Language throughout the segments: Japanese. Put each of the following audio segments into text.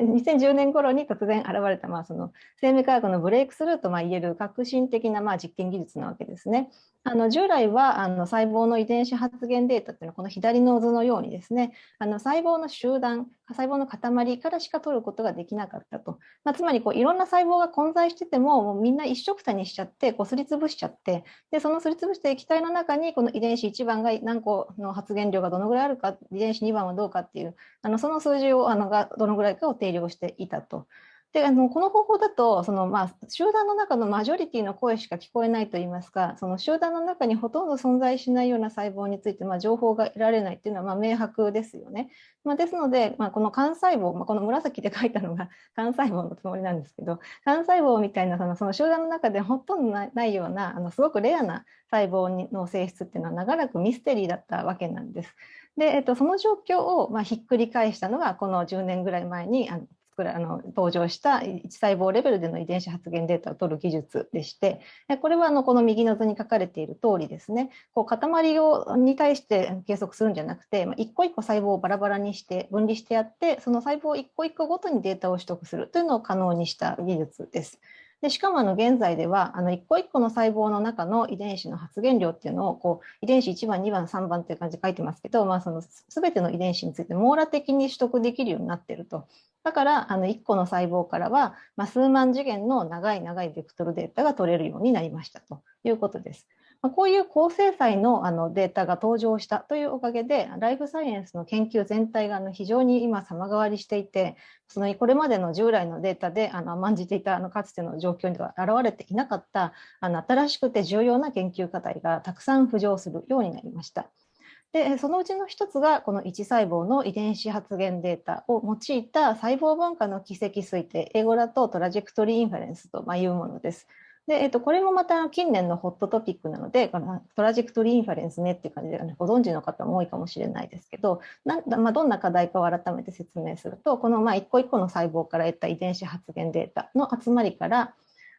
2010年頃に突然現れた、まあ、その生命科学のブレイクスルーとまあ言える革新的なまあ実験技術なわけですね。あの従来はあの細胞の遺伝子発現データっていうのはこの左の図のようにですねあの細胞の集団細胞の塊からしか取ることができなかったと、まあ、つまりこういろんな細胞が混在しててももうみんな一緒くたにしちゃってこうすりつぶしちゃってでそのすりつぶした液体の中にこの遺伝子1番が何個の発現量がどのぐらいあるか遺伝子2番はどうかっていうあのその数字をあのがどのぐらいかを定量していたと。であのこの方法だとその、まあ、集団の中のマジョリティの声しか聞こえないといいますかその集団の中にほとんど存在しないような細胞について、まあ、情報が得られないというのはま明白ですよね。まあ、ですので、まあ、この幹細胞、まあ、この紫で書いたのが 幹細胞のつもりなんですけど幹細胞みたいなそのその集団の中でほとんどないようなあのすごくレアな細胞の性質っていうのは長らくミステリーだったわけなんです。で、えっと、その状況をまひっくり返したのがこの10年ぐらい前にあのあの登場した1細胞レベルでの遺伝子発現データを取る技術でしてこれはあのこの右の図に書かれている通りですねこう塊をに対して計測するんじゃなくて、まあ、一個一個細胞をバラバラにして分離してやってその細胞一個一個ごとにデータを取得するというのを可能にした技術です。でしかもあの現在ではあの一個一個の細胞の中の遺伝子の発現量っていうのをこう遺伝子1番2番3番っていう感じで書いてますけど、まあ、その全ての遺伝子について網羅的に取得できるようになっていると。だからあの1個の細胞からは、まあ、数万次元の長い長いベクトルデータが取れるようになりましたということです。まあ、こういう高精細のあのデータが登場したというおかげでライフサイエンスの研究全体があの非常に今様変わりしていてそのこれまでの従来のデータであの甘んじていたあのかつての状況には現れていなかったあの新しくて重要な研究課題がたくさん浮上するようになりました。でそのうちの一つがこの1細胞の遺伝子発現データを用いた細胞分化の軌跡推定英語だと trajectory inference というものです。で、えっと、これもまた近年のホットトピックなので、 trajectory inference ねっていう感じで、ご存知の方も多いかもしれないですけど、なまあ、どんな課題かを改めて説明すると、このまあ一個一個の細胞から得た遺伝子発現データの集まりから、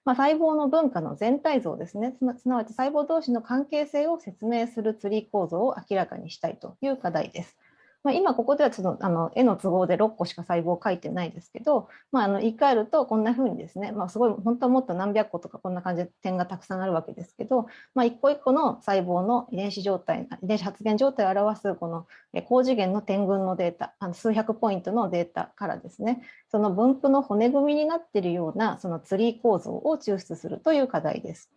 まあ、細胞の分化の全体像ですねすなわち細胞同士の関係性を説明するツリー構造を明らかにしたいという課題です。まあ、今ここではちょっとあの絵の都合で6個しか細胞を書いてないですけど、まあ、あの言い換えるとこんな風にですね、まあ、すごい本当はもっと何百個とかこんな感じで点がたくさんあるわけですけど、まあ、一個一個の細胞の遺伝子状態遺伝子発現状態を表すこの高次元の点群のデータあの数百ポイントのデータからですねその分布の骨組みになっているようなそのツリー構造を抽出するという課題です。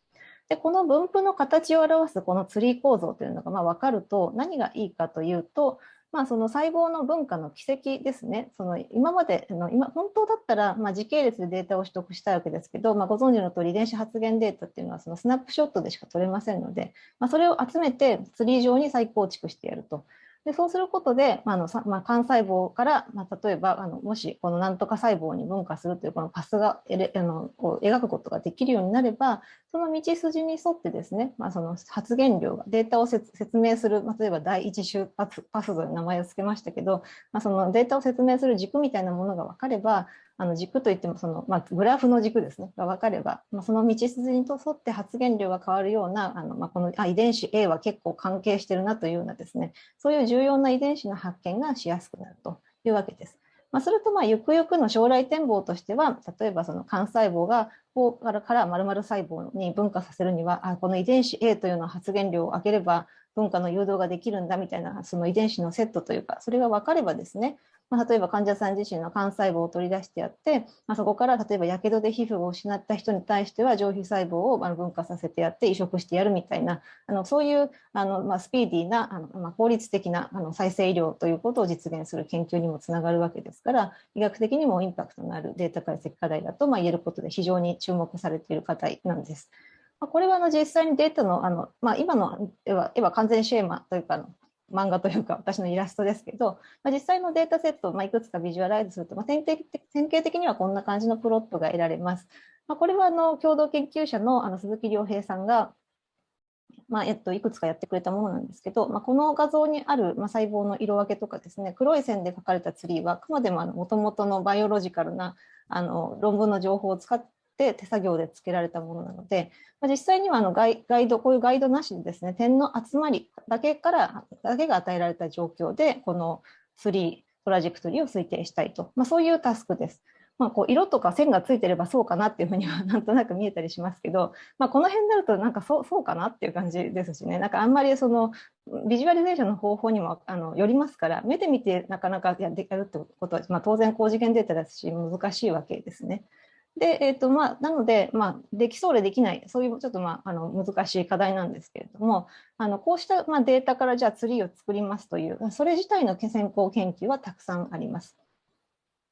でこの分布の形を表すこのツリー構造というのがまあ分かると何がいいかというとまあ、その細胞の文化の軌跡ですね、その今までの今、本当だったら、まあ、時系列でデータを取得したいわけですけど、まあ、ご存知の通り、遺伝子発現データっていうのはそのスナップショットでしか取れませんので、まあ、それを集めてツリー上に再構築してやると。でそうすることで、まあのまあ、幹細胞から、まあ、例えばあのもしこのなんとか細胞に分化するというこのパスがあのこう描くことができるようになればその道筋に沿ってですね、まあ、その発言量がデータを説明する、まあ、例えば第一周パスパスという名前を付けましたけど、まあ、そのデータを説明する軸みたいなものが分かればあの軸といってもその、まあ、グラフの軸ですねが分かれば、まあ、その道筋に沿って発現量が変わるようなあの、まあ、このあ遺伝子 A は結構関係してるなというようなですねそういう重要な遺伝子の発見がしやすくなるというわけです。まあ、それとまあゆくゆくの将来展望としては例えばその幹細胞がこうからから丸々細胞に分化させるにはあこの遺伝子 A というの発現量を上げれば文化の誘導ができるんだみたいなその遺伝子のセットというかそれが分かればですねまあ、例えば患者さん自身の幹細胞を取り出してやって、まあ、そこから例えばやけどで皮膚を失った人に対しては上皮細胞を分化させてやって移植してやるみたいなあのそういうあの、まあ、スピーディーなあの、まあ、効率的なあの再生医療ということを実現する研究にもつながるわけですから医学的にもインパクトのあるデータ解析課題だとまあ言えることで非常に注目されている課題なんです。まこれはあの実際にデータのあの、まあ、今の絵は絵は完全シェーマというかの漫画というか私のイラストですけど、まあ、実際のデータセットをまいくつかビジュアライズすると、まあ、典型典型的にはこんな感じのプロットが得られます。まあ、これはあの共同研究者のあの鈴木亮平さんが、まあえっと、いくつかやってくれたものなんですけど、まあ、この画像にある、まあ、細胞の色分けとかですね黒い線で書かれたツリーはあくまでももともとのバイオロジカルなあの論文の情報を使っって手作業でつけられたものなので、まあ、実際にはあのガイガイドこういうガイドなしでですね点の集まりだけからだけが与えられた状況でこのツリートラジェクトリーを推定したいと、まあ、そういうタスクです。まあ、こう色とか線がついてればそうかなっていうふうには なんとなく見えたりしますけど、まあ、この辺になるとなんかそうそうかなっていう感じですしねなんかあんまりそのビジュアリゼーションの方法にもあのよりますから目で見てなかなかややるってことは、まあ、当然高次元データですし難しいわけですね。で、えーとまあ、なので、まあ、できそうでできない、そういうちょっと、まあ、あの難しい課題なんですけれども、あのこうした、まあ、データからじゃあツリーを作りますという、それ自体の先行研究はたくさんあります。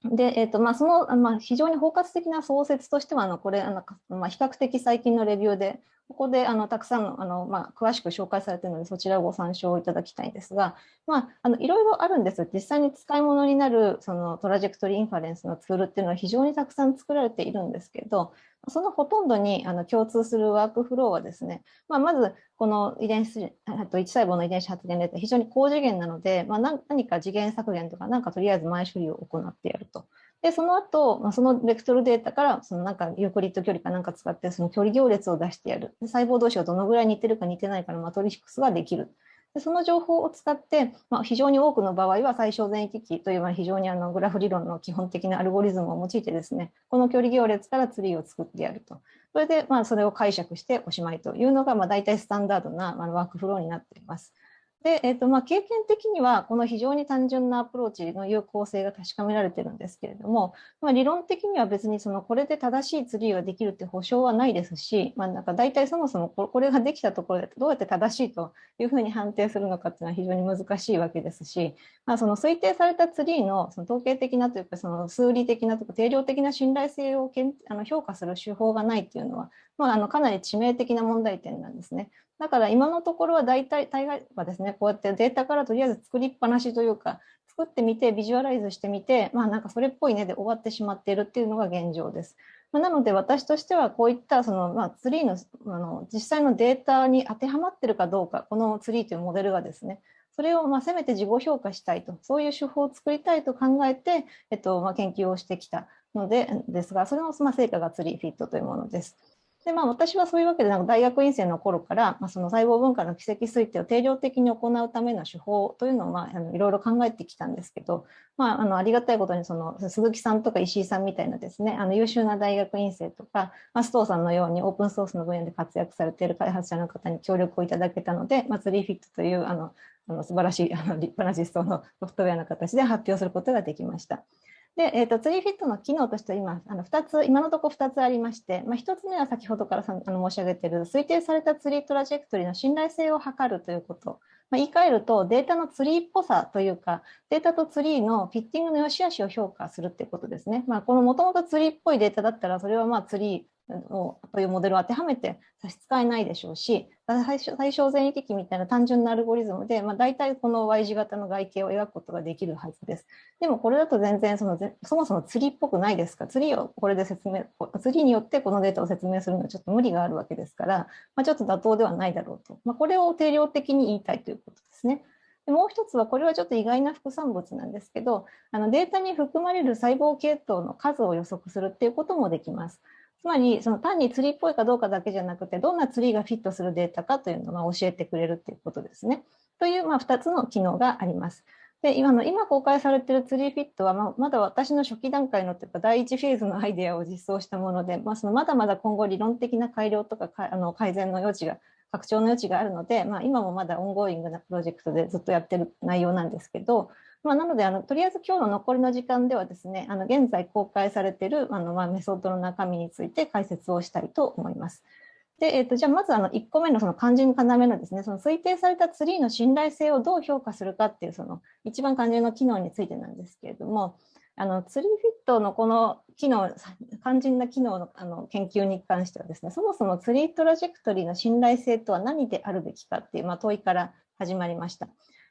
で、えーとまあ、その、まあ、非常に包括的な創設としては、あのこれあの、まあ、比較的最近のレビューで、ここであのたくさんのあの、まあ、詳しく紹介されているので、そちらをご参照いただきたいんですが、まあ、あのいろいろあるんですよ実際に使い物になるそのトラジェクトリーインファレンスのツールっていうのは非常にたくさん作られているんですけど、そのほとんどにあの共通するワークフローはですね、まあ、まずこの遺伝子、あと1細胞の遺伝子発現レートは非常に高次元なので、まあ、何か次元削減とか、なんかとりあえず前処理を行ってやると。で、その後、まあ、そのベクトルデータから、そのなんかユークリッド距離かなんか使って、その距離行列を出してやる。で細胞同士がどのぐらい似てるか似てないかのマトリックスができる。でその情報を使って、まあ、非常に多くの場合は最小全域機という非常にあのグラフ理論の基本的なアルゴリズムを用いてですね、この距離行列からツリーを作ってやると。それで、まあ、それを解釈しておしまいというのが、まあ、大体スタンダードなワークフローになっています。で、えーとまあ、経験的にはこの非常に単純なアプローチの有効性が確かめられてるんですけれども、まあ、理論的には別にそのこれで正しいツリーができるって保証はないですし、まあ、なんか大体そもそもこれができたところでどうやって正しいというふうに判定するのかっていうのは非常に難しいわけですし、まあ、その推定されたツリーのその統計的なというかその数理的なとか定量的な信頼性をけんあの評価する手法がないっていうのは、まあ、あのかなり致命的な問題点なんですね。だから今のところは大体、大概はですね、こうやってデータからとりあえず作りっぱなしというか、作ってみて、ビジュアライズしてみて、まあなんかそれっぽいねで終わってしまっているっていうのが現状です。まあ、なので私としてはこういったその、まあ、ツリーのあの実際のデータに当てはまってるかどうか、このツリーというモデルがですね、それをまあせめて自己評価したいと、そういう手法を作りたいと考えて、えっとまあ、研究をしてきたのでですが、それのま成果がツリーフィットというものです。でまあ、私はそういうわけでなんか大学院生の頃から、まあ、その細胞分化の奇跡推定を定量的に行うための手法というのを、まあ、あのいろいろ考えてきたんですけど、まあ、あのありがたいことにその鈴木さんとか石井さんみたいなですねあの優秀な大学院生とか、まあ、須藤さんのようにオープンソースの分野で活躍されている開発者の方に協力をいただけたので、まあ、ツリーフィットというあのあの素晴らしいあの立派な実装のソフトウェアの形で発表することができました。で、えーと、ツリーフィットの機能としては今、あの2つ、今のところ2つありまして、まあ、1つ目は先ほどからさあの申し上げている推定されたツリートラジェクトリーの信頼性を測るということ、まあ、言い換えるとデータのツリーっぽさというか、データとツリーのフィッティングの良し悪しを評価するということですね。まあ、このもともとツリーっぽいデータだったら、それはまあツリーというモデルを当てはめて差し支えないでしょうし、最小全域木みたいな単純なアルゴリズムで、まあ、大体この Y 字型の外形を描くことができるはずです。でもこれだと全然そのそもそもツリーっぽくないですかツリーをこれで説明、ツリーによってこのデータを説明するのはちょっと無理があるわけですから、まあ、ちょっと妥当ではないだろうと。まあ、これを定量的に言いたいということですね。でもう一つは、これはちょっと意外な副産物なんですけど、あのデータに含まれる細胞系統の数を予測するっていうこともできます。つまりその単にツリーっぽいかどうかだけじゃなくてどんなツリーがフィットするデータかというのを教えてくれるということですね。というまあ2つの機能があります。で今の今公開されているツリーフィットは、まあまだ私の初期段階のというか第1フェーズのアイデアを実装したもので、まあ、そのまだまだ今後理論的な改良とかあの改善の余地が拡張の余地があるので、まあ、今もまだオンゴーイングなプロジェクトでずっとやってる内容なんですけど、まあ、なのであのとりあえず今日の残りの時間ではですねあの現在公開されているあの、まあ、メソッドの中身について解説をしたいと思います。でえーと、じゃあまずあの1個目のその肝心要のですねその推定されたツリーの信頼性をどう評価するかっていうその一番肝心の機能についてなんですけれどもあのツリーフィットのこの機能肝心な機能のあの研究に関してはですねそもそもツリートラジェクトリーの信頼性とは何であるべきかっていう、まあ、問いから始まりました。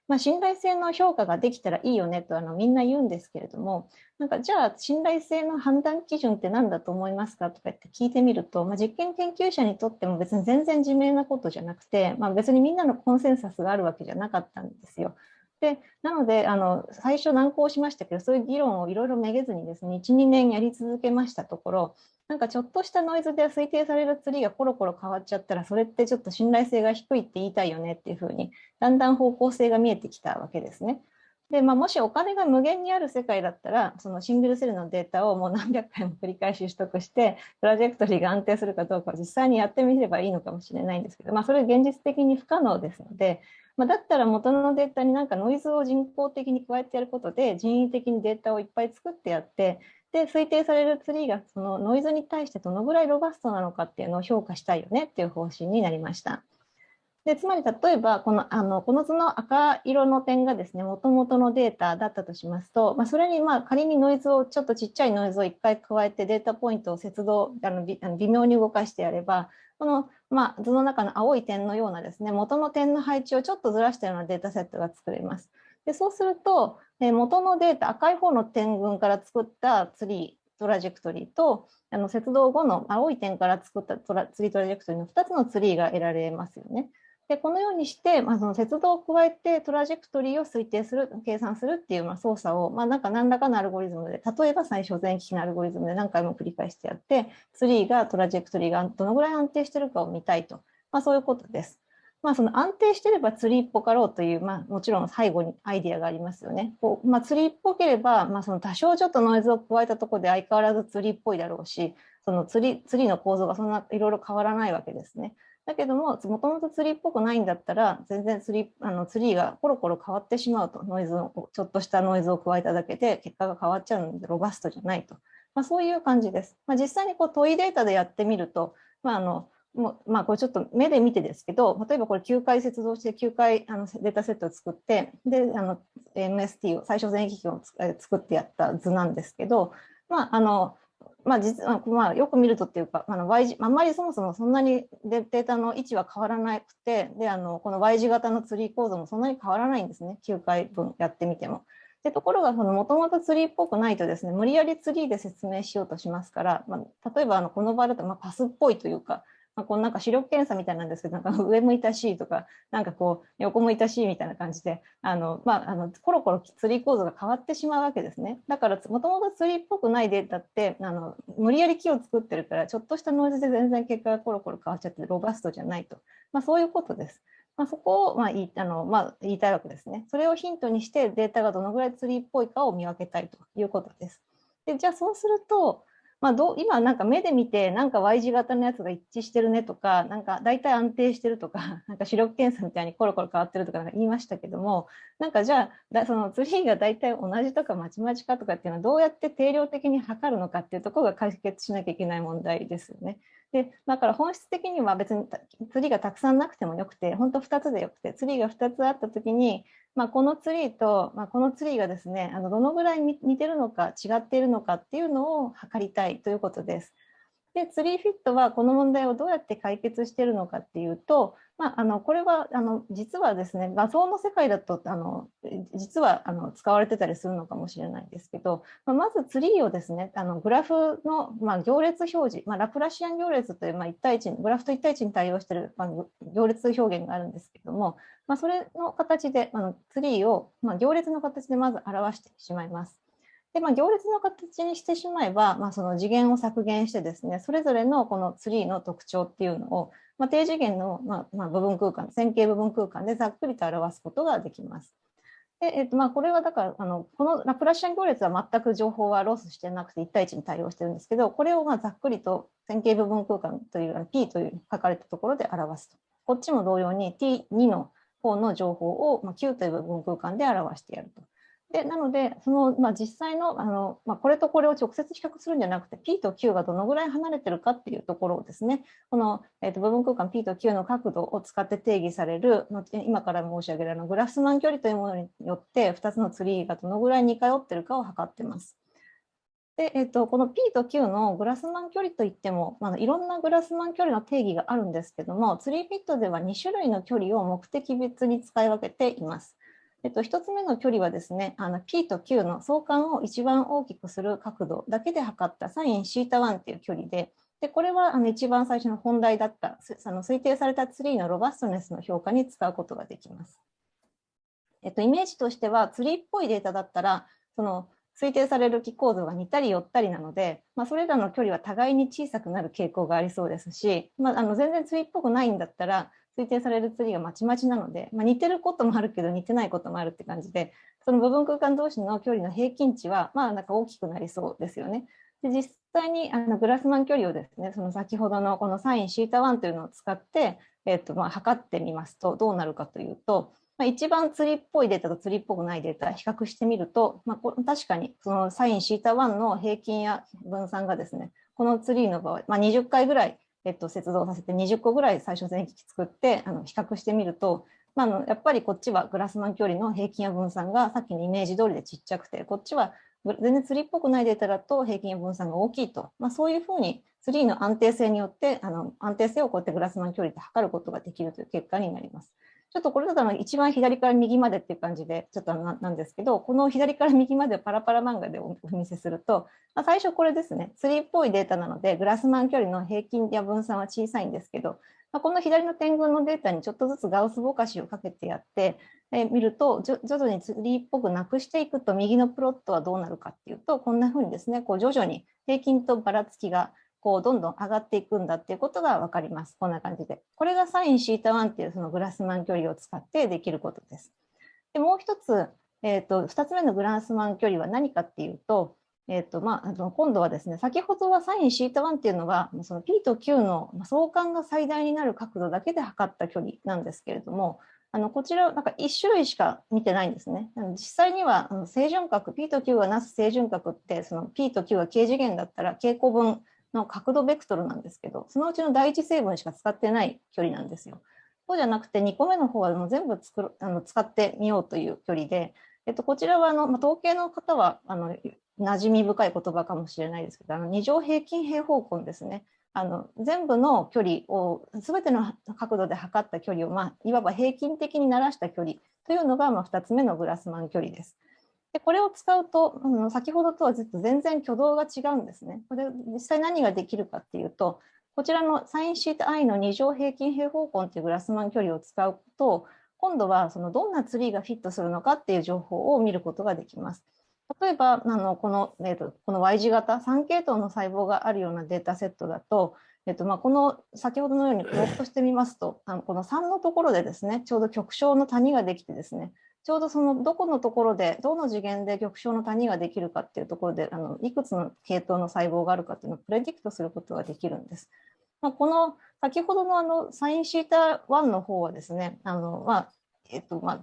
まあ、信頼性の評価ができたらいいよねとあのみんな言うんですけれども、なんかじゃあ信頼性の判断基準って何だと思いますかとか言って聞いてみると、まあ、実験研究者にとっても別に全然自明なことじゃなくて、まあ、別にみんなのコンセンサスがあるわけじゃなかったんですよ。でなのであの最初難航しましたけどそういう議論をいろいろめげずにですね12年やり続けましたところなんかちょっとしたノイズで推定されるツリーがコロコロ変わっちゃったらそれってちょっと信頼性が低いって言いたいよねっていうふうにだんだん方向性が見えてきたわけですね。で、まあ、もしお金が無限にある世界だったら、そのシングルセルのデータをもう何百回も繰り返し取得して、トラジェクトリーが安定するかどうかを実際にやってみればいいのかもしれないんですけど、まあ、それ現実的に不可能ですので、まあ、だったら元のデータになんかノイズを人工的に加えてやることで、人為的にデータをいっぱい作ってやって、で、推定されるツリーがそのノイズに対してどのぐらいロバストなのかっていうのを評価したいよねっていう方針になりました。でつまり例えばこのあのこの図の赤色の点がですねもともとのデータだったとしますと、まあ、それにまあ仮にノイズをちょっとちっちゃいノイズを1回加えてデータポイントを接動あの微妙に動かしてやればこの、まあ、図の中の青い点のようなですね元の点の配置をちょっとずらしたようなデータセットが作れます。でそうするとえ元のデータ赤い方の点群から作ったツリートラジェクトリーとあの摂動後の青い点から作ったトラツリートラジェクトリーの2つのツリーが得られますよね。でこのようにして、まあ、その摂動を加えてトラジェクトリーを推定する、計算するっていうまあ操作を、まあ、なんか何らかのアルゴリズムで、例えば最小全域木のアルゴリズムで何回も繰り返してやって、ツリーがトラジェクトリーがどのぐらい安定してるかを見たいと、まあ、そういうことです。まあ、その安定してればツリーっぽかろうという、まあ、もちろん最後にアイディアがありますよね。こうまあ、ツリーっぽければ、まあ、その多少ちょっとノイズを加えたところで相変わらずツリーっぽいだろうし、そのツリツリーの構造がそんないろいろ変わらないわけですね。だけども、もともとツリーっぽくないんだったら、全然ツリーあのツリーがコロコロ変わってしまうと、ノイズを、ちょっとしたノイズを加えただけで結果が変わっちゃうので、ロバストじゃないと。まあ、そういう感じです。まあ、実際にこう問いデータでやってみると、まあ、あのもうまあ、これちょっと目で見てですけど、例えばこれ9回接続して9回あのデータセットを作って、で、あの MST を最小全域を作ってやった図なんですけど、まあ、あのまあ実はまあ、よく見るとっていうか、あの y 字あんまりそもそもそんなにデータの位置は変わらなくて、であのこの Y 字型のツリー構造もそんなに変わらないんですね、9回分やってみても。でところが、もともとツリーっぽくないとですね、無理やりツリーで説明しようとしますから、まあ、例えばあのこの場合だとまパスっぽいというか、まあ、このなんか視力検査みたいなんですけど、なんか上向いたしとか、なんかこう横向いたしみたいな感じで、あのまあ、あのコロコロツリー構造が変わってしまうわけですね。だから、もともとツリーっぽくないデータって、あの無理やり木を作ってるから、ちょっとしたノイズで全然結果がコロコロ変わっちゃって、ロバストじゃないと。まあ、そういうことです。まあ、そこをまあ言いあの、まあ、言いたいわけですね。それをヒントにしてデータがどのぐらいツリーっぽいかを見分けたいということです。でじゃあそうすると、まあ、どう今なんか目で見てなんか Y 字型のやつが一致してるねとかなんか大体安定してるとか なんか視力検査みたいにコロコロ変わってるとか言いましたけどもなんかじゃあそのツリーが大体同じとかまちまちかとかっていうのはどうやって定量的に測るのかっていうところが解決しなきゃいけない問題ですよね。でだから本質的には別にツリーがたくさんなくてもよくて本当2つでよくてツリーが2つあった時にまあ、このツリーと、まあ、このツリーがですねあのどのぐらい似てるのか違っているのかっていうのを測りたいということです。でツリーフィットはこの問題をどうやって解決しているのかっていうと、まあ、あのこれはあの実はですね画像の世界だとあの実はあの使われてたりするのかもしれないですけど、まあ、まずツリーをですねあのグラフの、まあ、行列表示、まあ、ラプラシアン行列という、まあ、1対1グラフと1対1に対応している、まあ、行列表現があるんですけども、まあ、それの形であのツリーを、まあ、行列の形でまず表してしまいます。で、まあ、行列の形にしてしまえば、まあ、その次元を削減してですね、それぞれのこのツリーの特徴っていうのを、まあ、低次元の、まあまあ、部分空間、線形部分空間でざっくりと表すことができます。でえっとまあ、これはだからあの、このラプラシアン行列は全く情報はロスしてなくて1対1に対応してるんですけど、これをまあざっくりと線形部分空間という P という書かれたところで表すと。こっちも同様に T2 の方の情報を、まあ、Q という部分空間で表してやると。でなので、そのまあ、実際のあの、まあ、これとこれを直接比較するんじゃなくて、P と Q がどのぐらい離れてるかっていうところをですね、この、えー、と部分空間 P と Q の角度を使って定義される、今から申し上げるあのグラスマン距離というものによって、2つのツリーがどのぐらい似通ってるかを測ってます。で、えっと、この P と Q のグラスマン距離といっても、まあ、いろんなグラスマン距離の定義があるんですけども、ツリーフィットでは2種類の距離を目的別に使い分けています。えっと、1つ目の距離はですね、あの P と Q の相関を一番大きくする角度だけで測ったサイン θ1 っていう距離で、でこれはあの一番最初の本題だったあの推定されたツリーのロバストネスの評価に使うことができます。えっと、イメージとしてはツリーっぽいデータだったらその推定される気構造が似たり寄ったりなので、まあ、それらの距離は互いに小さくなる傾向がありそうですし、まあ、あの全然ツリーっぽくないんだったら推定されるツリーがまちまちなので、まあ、似てることもあるけど似てないこともあるって感じでその部分空間同士の距離の平均値はまあなんか大きくなりそうですよね。で実際にあのグラスマン距離をですねその先ほどのこのサインシータ1というのを使って、えっとまあ、測ってみますとどうなるかというと、まあ、一番釣りっぽいデータと釣りっぽくないデータ比較してみると、まあ、確かにそのサインシータ1の平均や分散がですねこのツリーの場合、まあ、20回ぐらいえっと、接続させて20個ぐらい最初全域作ってあの比較してみると、まあ、のやっぱりこっちはグラスマン距離の平均や分散がさっきのイメージ通りでちっちゃくてこっちは全然ツリーっぽくないデータだと平均や分散が大きいと、まあ、そういうふうにツリーの安定性によってあの安定性をこうやってグラスマン距離で測ることができるという結果になります。ちょっとこれだと一番左から右までっていう感じでちょっとなんですけどこの左から右までパラパラ漫画でお見せすると、まあ、最初これですね。ツリーっぽいデータなのでグラスマン距離の平均や分散は小さいんですけど、まあ、この左の点群のデータにちょっとずつガウスぼかしをかけてやってえ見ると徐々にツリーっぽくなくしていくと右のプロットはどうなるかっていうとこんな風にですねこう徐々に平均とばらつきがこうどんどん上がっていくんだっていうことが分かります。こんな感じで。これがサインシータ1っていうそのグラスマン距離を使ってできることです。でもう一つ、えーと、2つ目のグラスマン距離は何かっていうと、えーとまあ、あの今度はですね、先ほどはサインシータ1っていうのは、その P と Q の相関が最大になる角度だけで測った距離なんですけれども、あのこちら、なんか1種類しか見てないんですね。実際には正準角、P と Q がなす正準角って、その P と Q が軽次元だったら傾向分の角度ベクトルなんですけど、そのうちの第一成分しか使ってない距離なんですよ。そうじゃなくて2個目の方はもう全部作あの使ってみようという距離で、えっと、こちらはあの、まあ、統計の方はあの馴染み深い言葉かもしれないですけど、あの二乗平均平方根ですね。あの全部の距離を全ての角度で測った距離を、まあ、いわば平均的にならした距離というのが、まあ、2つ目のグラスマン距離です。でこれを使うと、あの先ほどとはずっと全然挙動が違うんですね。これ実際何ができるかっていうと、こちらのサインシート i の2乗平均平方根っていうグラスマン距離を使うと、今度はそのどんなツリーがフィットするのかっていう情報を見ることができます。例えば、あのこの、えーと、この Y 字型3系統の細胞があるようなデータセットだと、えっとまあ、この先ほどのようにプロットしてみますと、あのこの3のところでですね、ちょうど極小の谷ができてですね、ちょうどそのどこのところでどの次元で極小の谷ができるかっていうところであのいくつの系統の細胞があるかっていうのをプレディクトすることができるんです。まあ、この先ほどのあのサインシータ1の方はですねあの、まあえっとまあ、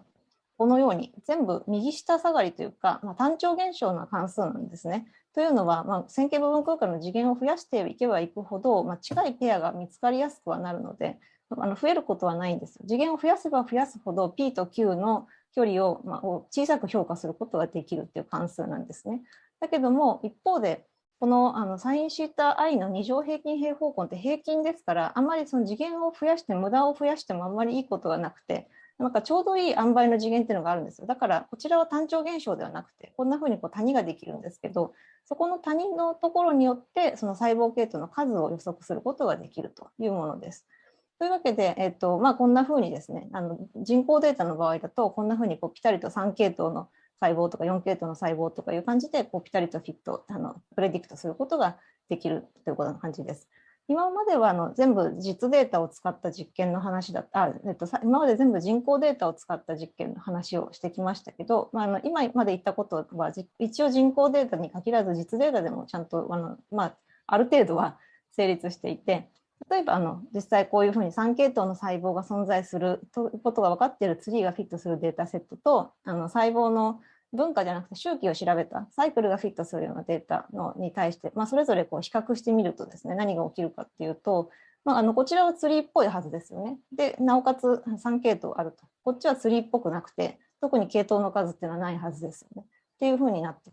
このように全部右下下がりというか、まあ、単調現象の関数なんですね。というのは、まあ、線形部分空間の次元を増やしていけばいくほど、まあ、近いペアが見つかりやすくはなるのであの増えることはないんです。次元を増やせば増やすほど P と Q の距離を,、まあ、小さく評価することができるっていう関数なんですね。だけども一方でこのあのサインシータ i の2乗平均平方根って平均ですからあまりその次元を増やして無駄を増やしてもあんまりいいことがなくてなんかちょうどいい塩梅の次元っていうのがあるんですよだからこちらは単調現象ではなくてこんな風にこう谷ができるんですけどそこの谷のところによってその細胞系統の数を予測することができるというものです。というわけで、えっとまあ、こんなふうにですねあの人工データの場合だとこんなふうにこうピタリと3系統の細胞とか4系統の細胞とかいう感じでこうピタリとフィットあのプレディクトすることができるということの感じです。今まではあの全部実データを使った実験の話だった、えっと、今まで全部人工データを使った実験の話をしてきましたけど、まあ、あの今まで言ったことは一応人工データに限らず実データでもちゃんとあの、まあ、ある程度は成立していて例えばあの実際こういうふうに3系統の細胞が存在するということが分かっているツリーがフィットするデータセットとあの細胞の文化じゃなくて周期を調べたサイクルがフィットするようなデータのに対して、まあ、それぞれこう比較してみるとですね何が起きるかっていうと、まあ、あのこちらはツリーっぽいはずですよね。でなおかつ3系統あるとこっちはツリーっぽくなくて特に系統の数っていうのはないはずですよね。っていうふうになって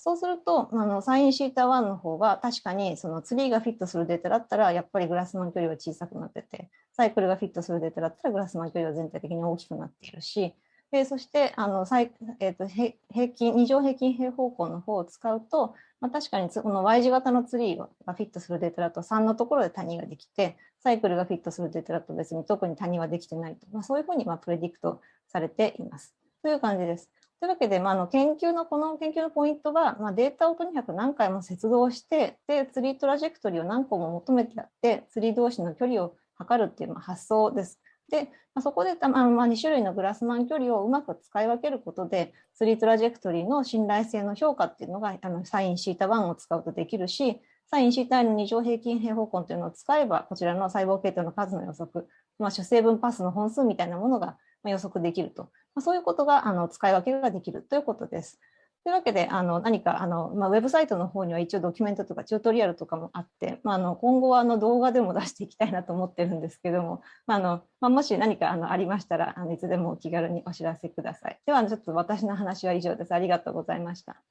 そうすると、あのサインシータ1の方が確かにそのツリーがフィットするデータだったらやっぱりグラスマン距離は小さくなってて、サイクルがフィットするデータだったらグラスマン距離は全体的に大きくなっているし、でそしてあのサイ、えーと、平均2乗平均平方根の方を使うと、まあ、確かにこの Y 字型のツリーがフィットするデータだと3のところで谷ができてサイクルがフィットするデータだと別に特に谷はできてないと、まあ、そういうふうにまあプレディクトされています。という感じです。というわけで、まあ、の研究のこの研究のポイントは、まあ、データをとにかく何回も接動してでツリートラジェクトリーを何個も求めてやってツリー同士の距離を測るっていう発想です。で、まあ、そこであの、まあ、2種類のグラスマン距離をうまく使い分けることで、スリートラジェクトリーの信頼性の評価っていうのがあのサインシータ1を使うとできるし、サインシータの2乗平均平方根というのを使えば、こちらの細胞系統の数の予測、まあ、主成分パスの本数みたいなものが予測できると、ま、そういうことがあの使い分けができるということです。というわけで、あの何かあの、まあ、ウェブサイトの方には一応ドキュメントとかチュートリアルとかもあって、まあ、あの今後はあの動画でも出していきたいなと思ってるんですけども、まあのまあ、もし何かあのありましたらあのいつでもお気軽にお知らせください。ではちょっと私の話は以上です。ありがとうございました。